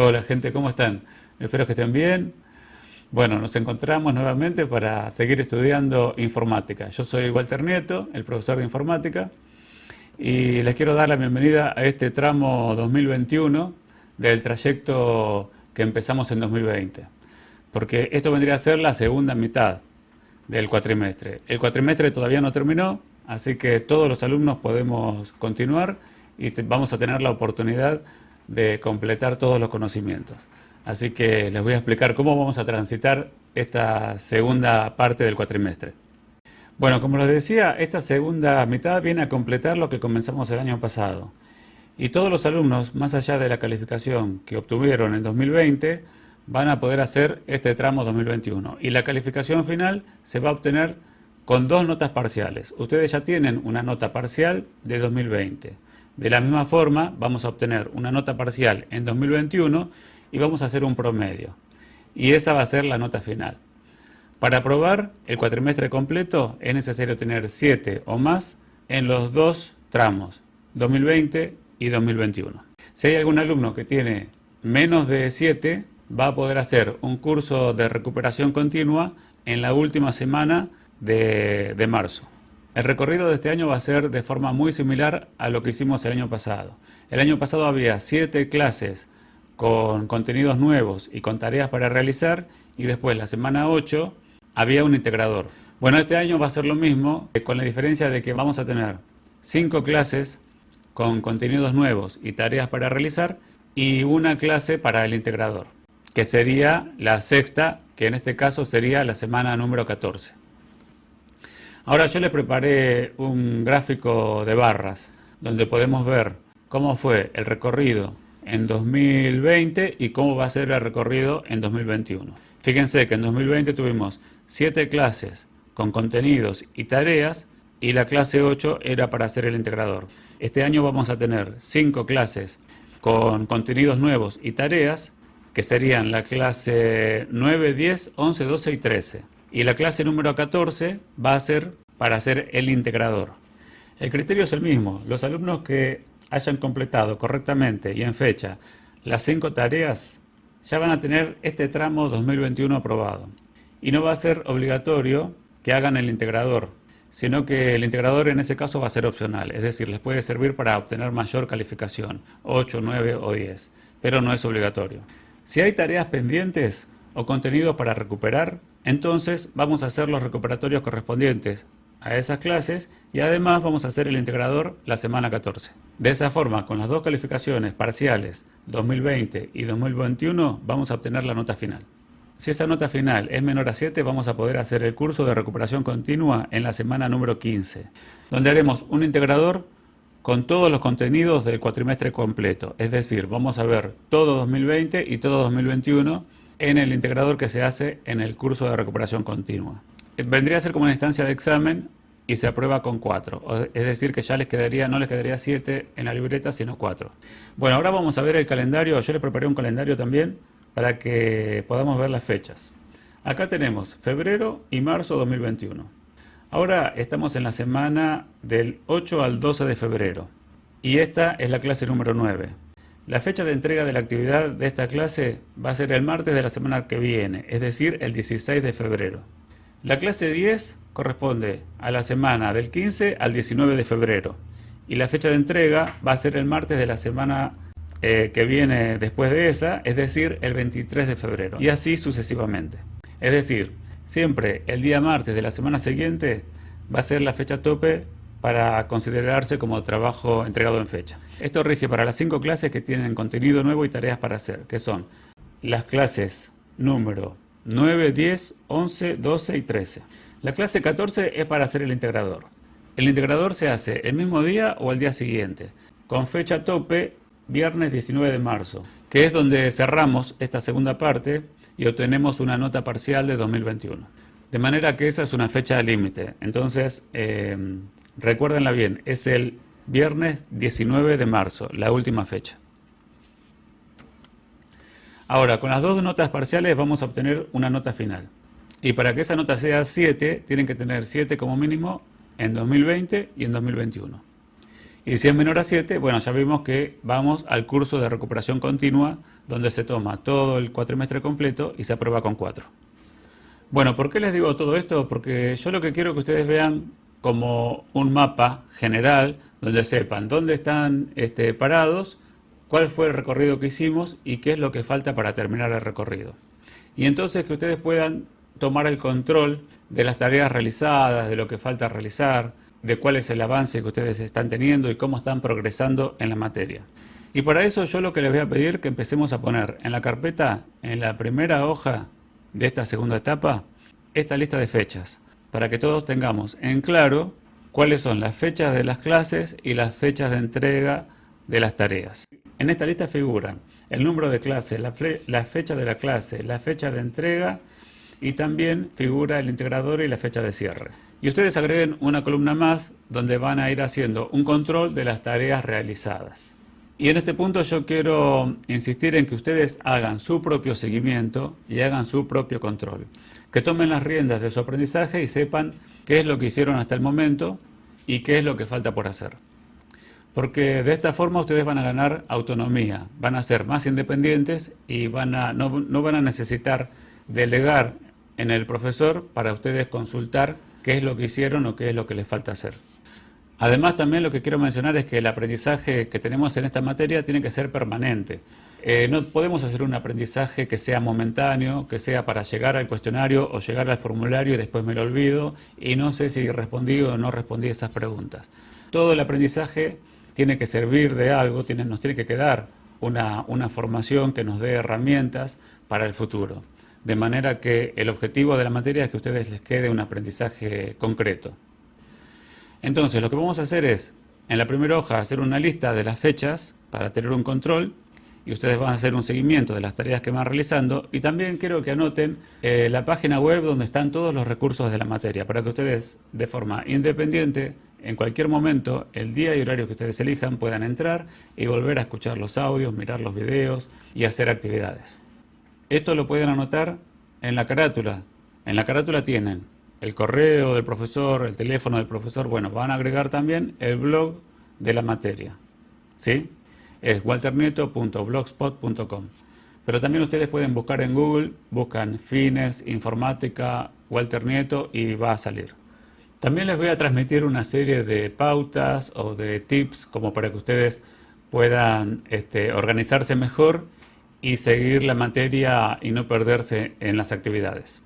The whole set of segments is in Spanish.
Hola gente, ¿cómo están? Espero que estén bien. Bueno, nos encontramos nuevamente para seguir estudiando informática. Yo soy Walter Nieto, el profesor de informática, y les quiero dar la bienvenida a este tramo 2021 del trayecto que empezamos en 2020. Porque esto vendría a ser la segunda mitad del cuatrimestre. El cuatrimestre todavía no terminó, así que todos los alumnos podemos continuar y vamos a tener la oportunidad de completar todos los conocimientos. Así que les voy a explicar cómo vamos a transitar esta segunda parte del cuatrimestre. Bueno, como les decía, esta segunda mitad viene a completar lo que comenzamos el año pasado. Y todos los alumnos, más allá de la calificación que obtuvieron en 2020, van a poder hacer este tramo 2021. Y la calificación final se va a obtener con dos notas parciales. Ustedes ya tienen una nota parcial de 2020. De la misma forma, vamos a obtener una nota parcial en 2021 y vamos a hacer un promedio. Y esa va a ser la nota final. Para aprobar el cuatrimestre completo es necesario tener 7 o más en los dos tramos, 2020 y 2021. Si hay algún alumno que tiene menos de 7, va a poder hacer un curso de recuperación continua en la última semana de, de marzo. El recorrido de este año va a ser de forma muy similar a lo que hicimos el año pasado. El año pasado había siete clases con contenidos nuevos y con tareas para realizar y después la semana 8 había un integrador. Bueno, este año va a ser lo mismo, con la diferencia de que vamos a tener cinco clases con contenidos nuevos y tareas para realizar y una clase para el integrador, que sería la sexta, que en este caso sería la semana número 14. Ahora yo les preparé un gráfico de barras donde podemos ver cómo fue el recorrido en 2020 y cómo va a ser el recorrido en 2021. Fíjense que en 2020 tuvimos 7 clases con contenidos y tareas y la clase 8 era para hacer el integrador. Este año vamos a tener 5 clases con contenidos nuevos y tareas que serían la clase 9, 10, 11, 12 y 13 y la clase número 14 va a ser para hacer el integrador. El criterio es el mismo. Los alumnos que hayan completado correctamente y en fecha las cinco tareas ya van a tener este tramo 2021 aprobado. Y no va a ser obligatorio que hagan el integrador, sino que el integrador en ese caso va a ser opcional, es decir, les puede servir para obtener mayor calificación, 8, 9 o 10, pero no es obligatorio. Si hay tareas pendientes, o contenido para recuperar, entonces vamos a hacer los recuperatorios correspondientes a esas clases y además vamos a hacer el integrador la semana 14. De esa forma, con las dos calificaciones parciales 2020 y 2021 vamos a obtener la nota final. Si esa nota final es menor a 7, vamos a poder hacer el curso de recuperación continua en la semana número 15, donde haremos un integrador con todos los contenidos del cuatrimestre completo. Es decir, vamos a ver todo 2020 y todo 2021 en el integrador que se hace en el curso de recuperación continua. Eh, vendría a ser como una instancia de examen y se aprueba con 4. Es decir, que ya les quedaría, no les quedaría 7 en la libreta, sino 4. Bueno, ahora vamos a ver el calendario. Yo les preparé un calendario también para que podamos ver las fechas. Acá tenemos febrero y marzo 2021. Ahora estamos en la semana del 8 al 12 de febrero. Y esta es la clase número 9. La fecha de entrega de la actividad de esta clase va a ser el martes de la semana que viene, es decir, el 16 de febrero. La clase 10 corresponde a la semana del 15 al 19 de febrero y la fecha de entrega va a ser el martes de la semana eh, que viene después de esa, es decir, el 23 de febrero y así sucesivamente. Es decir, siempre el día martes de la semana siguiente va a ser la fecha tope para considerarse como trabajo entregado en fecha. Esto rige para las cinco clases que tienen contenido nuevo y tareas para hacer, que son las clases número 9, 10, 11, 12 y 13. La clase 14 es para hacer el integrador. El integrador se hace el mismo día o el día siguiente, con fecha tope viernes 19 de marzo, que es donde cerramos esta segunda parte y obtenemos una nota parcial de 2021. De manera que esa es una fecha límite. Entonces, eh, Recuérdenla bien, es el viernes 19 de marzo, la última fecha. Ahora, con las dos notas parciales vamos a obtener una nota final. Y para que esa nota sea 7, tienen que tener 7 como mínimo en 2020 y en 2021. Y si es menor a 7, bueno, ya vimos que vamos al curso de recuperación continua, donde se toma todo el cuatrimestre completo y se aprueba con 4. Bueno, ¿por qué les digo todo esto? Porque yo lo que quiero que ustedes vean como un mapa general, donde sepan dónde están este, parados, cuál fue el recorrido que hicimos y qué es lo que falta para terminar el recorrido. Y entonces que ustedes puedan tomar el control de las tareas realizadas, de lo que falta realizar, de cuál es el avance que ustedes están teniendo y cómo están progresando en la materia. Y para eso yo lo que les voy a pedir que empecemos a poner en la carpeta, en la primera hoja de esta segunda etapa, esta lista de fechas, para que todos tengamos en claro cuáles son las fechas de las clases y las fechas de entrega de las tareas. En esta lista figuran el número de clases, la, la fecha de la clase, la fecha de entrega y también figura el integrador y la fecha de cierre. Y ustedes agreguen una columna más donde van a ir haciendo un control de las tareas realizadas. Y en este punto yo quiero insistir en que ustedes hagan su propio seguimiento y hagan su propio control. Que tomen las riendas de su aprendizaje y sepan qué es lo que hicieron hasta el momento y qué es lo que falta por hacer. Porque de esta forma ustedes van a ganar autonomía, van a ser más independientes y van a, no, no van a necesitar delegar en el profesor para ustedes consultar qué es lo que hicieron o qué es lo que les falta hacer. Además también lo que quiero mencionar es que el aprendizaje que tenemos en esta materia tiene que ser permanente. Eh, no podemos hacer un aprendizaje que sea momentáneo, que sea para llegar al cuestionario o llegar al formulario y después me lo olvido y no sé si respondí o no respondí esas preguntas. Todo el aprendizaje tiene que servir de algo, tiene, nos tiene que quedar una, una formación que nos dé herramientas para el futuro de manera que el objetivo de la materia es que a ustedes les quede un aprendizaje concreto. Entonces, lo que vamos a hacer es, en la primera hoja, hacer una lista de las fechas para tener un control y ustedes van a hacer un seguimiento de las tareas que van realizando y también quiero que anoten eh, la página web donde están todos los recursos de la materia para que ustedes de forma independiente en cualquier momento, el día y horario que ustedes elijan, puedan entrar y volver a escuchar los audios, mirar los videos y hacer actividades. Esto lo pueden anotar en la carátula. En la carátula tienen el correo del profesor, el teléfono del profesor. Bueno, van a agregar también el blog de la materia. ¿Sí? Es walternieto.blogspot.com. Pero también ustedes pueden buscar en Google, buscan fines, informática, Walter Nieto y va a salir. También les voy a transmitir una serie de pautas o de tips como para que ustedes puedan este, organizarse mejor y seguir la materia y no perderse en las actividades.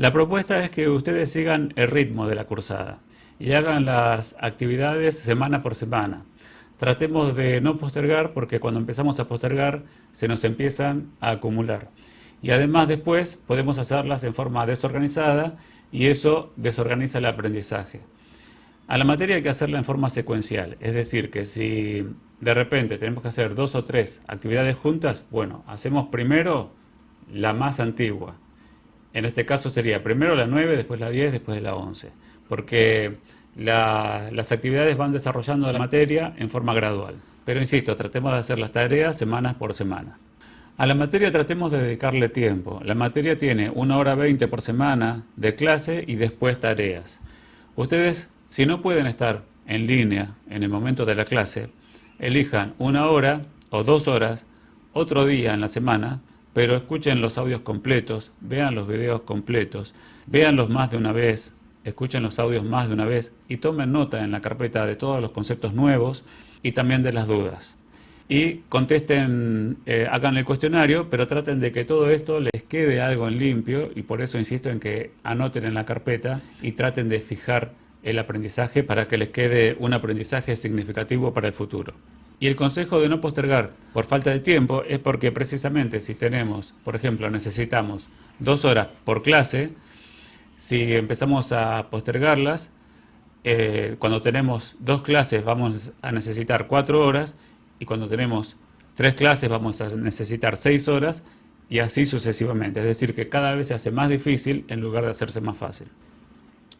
La propuesta es que ustedes sigan el ritmo de la cursada y hagan las actividades semana por semana. Tratemos de no postergar porque cuando empezamos a postergar se nos empiezan a acumular. Y además después podemos hacerlas en forma desorganizada y eso desorganiza el aprendizaje. A la materia hay que hacerla en forma secuencial, es decir, que si de repente tenemos que hacer dos o tres actividades juntas, bueno, hacemos primero la más antigua. En este caso sería primero la 9, después la 10, después la 11, porque las actividades van desarrollando la materia en forma gradual. Pero insisto, tratemos de hacer las tareas semanas por semana. A la materia tratemos de dedicarle tiempo. La materia tiene una hora 20 por semana de clase y después tareas. Ustedes si no pueden estar en línea en el momento de la clase, elijan una hora o dos horas, otro día en la semana, pero escuchen los audios completos, vean los videos completos, véanlos más de una vez, escuchen los audios más de una vez y tomen nota en la carpeta de todos los conceptos nuevos y también de las dudas. Y contesten, eh, hagan el cuestionario, pero traten de que todo esto les quede algo en limpio y por eso insisto en que anoten en la carpeta y traten de fijar el aprendizaje para que les quede un aprendizaje significativo para el futuro. Y el consejo de no postergar por falta de tiempo es porque precisamente si tenemos, por ejemplo, necesitamos dos horas por clase, si empezamos a postergarlas, eh, cuando tenemos dos clases vamos a necesitar cuatro horas y cuando tenemos tres clases vamos a necesitar seis horas y así sucesivamente. Es decir, que cada vez se hace más difícil en lugar de hacerse más fácil.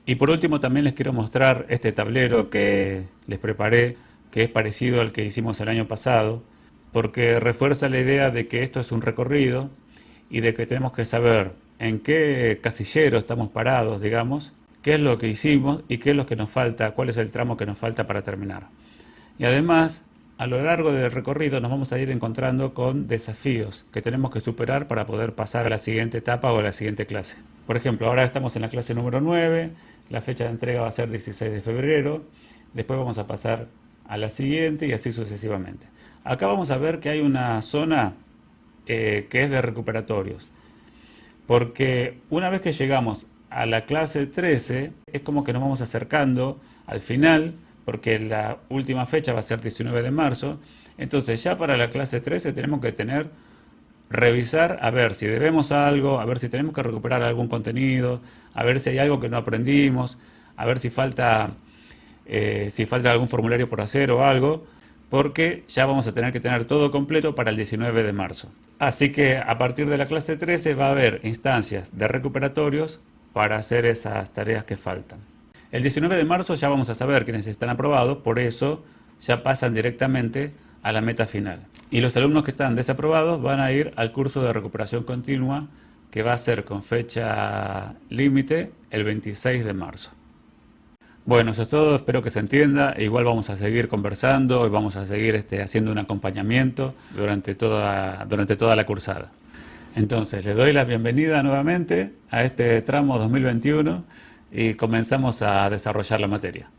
Y por último también les quiero mostrar este tablero que les preparé, que es parecido al que hicimos el año pasado, porque refuerza la idea de que esto es un recorrido y de que tenemos que saber en qué casillero estamos parados, digamos, qué es lo que hicimos y qué es lo que nos falta, cuál es el tramo que nos falta para terminar. Y además, a lo largo del recorrido nos vamos a ir encontrando con desafíos que tenemos que superar para poder pasar a la siguiente etapa o a la siguiente clase. Por ejemplo, ahora estamos en la clase número 9, la fecha de entrega va a ser 16 de febrero, después vamos a pasar a la siguiente y así sucesivamente. Acá vamos a ver que hay una zona eh, que es de recuperatorios, porque una vez que llegamos a la clase 13, es como que nos vamos acercando al final, porque la última fecha va a ser 19 de marzo, entonces ya para la clase 13 tenemos que tener, revisar a ver si debemos algo, a ver si tenemos que recuperar algún contenido, a ver si hay algo que no aprendimos, a ver si falta, eh, si falta algún formulario por hacer o algo, porque ya vamos a tener que tener todo completo para el 19 de marzo. Así que a partir de la clase 13 va a haber instancias de recuperatorios para hacer esas tareas que faltan. El 19 de marzo ya vamos a saber quiénes están aprobados, por eso ya pasan directamente a la meta final. Y los alumnos que están desaprobados van a ir al curso de recuperación continua que va a ser con fecha límite el 26 de marzo. Bueno, eso es todo, espero que se entienda. Igual vamos a seguir conversando y vamos a seguir este, haciendo un acompañamiento durante toda, durante toda la cursada. Entonces, les doy la bienvenida nuevamente a este tramo 2021 y comenzamos a desarrollar la materia.